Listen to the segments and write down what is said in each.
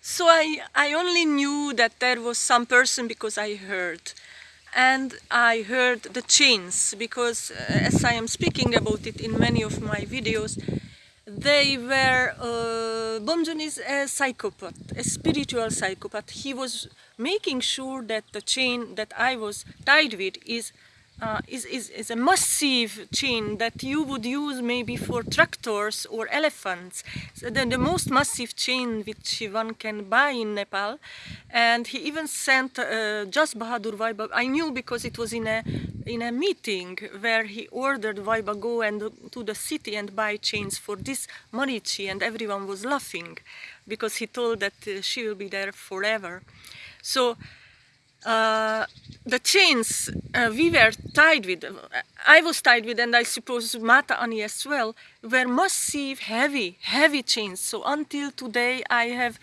So I, I only knew that there was some person because I heard. And I heard the chains because uh, as I am speaking about it in many of my videos, they were, uh, Bomjon is a psychopath, a spiritual psychopath. He was making sure that the chain that I was tied with is uh, is, is, is a massive chain that you would use maybe for tractors or elephants. So the, the most massive chain which one can buy in Nepal. And he even sent uh, just Bahadur Vaiba. I knew because it was in a in a meeting where he ordered Vaiba go and to the city and buy chains for this Marichi and everyone was laughing because he told that uh, she will be there forever. So uh, the chains uh, we were tied with, I was tied with and I suppose Mata Ani as well, were massive, heavy, heavy chains. So until today I have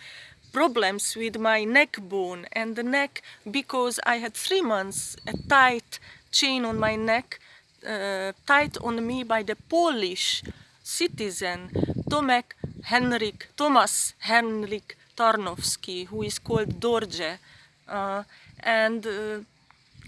problems with my neck bone and the neck because I had three months a tight chain on my neck, uh, tied on me by the Polish citizen Tomek Henrik, Thomas Henrik Tarnowski, who is called Dorje. Uh, and uh,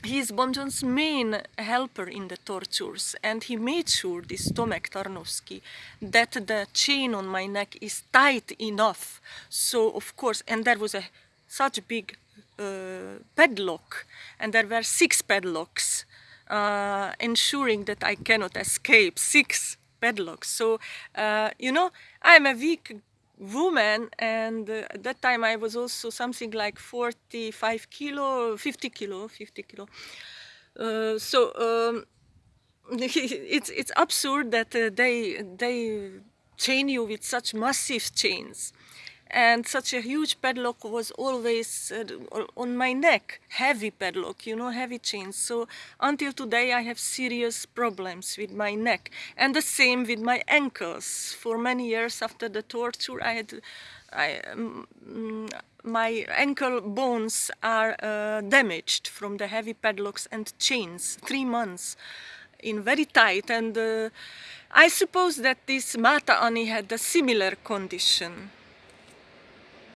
he is Bomjon's main helper in the tortures and he made sure, this Tomek Tarnowski, that the chain on my neck is tight enough. So of course, and there was a such big uh, padlock and there were six padlocks uh, ensuring that I cannot escape, six padlocks. So, uh, you know, I'm a weak woman and uh, at that time I was also something like 45 kilo, 50 kilo, 50 kilo. Uh, so um, it's it's absurd that uh, they they chain you with such massive chains and such a huge padlock was always uh, on my neck. Heavy padlock you know heavy chains. So until today i have serious problems with my neck. And the same with my ankles. For many years after the torture i had I, um, my ankle bones are uh, damaged from the heavy padlocks and chains. Three months in very tight. And uh, I suppose that this Mata Ani had a similar condition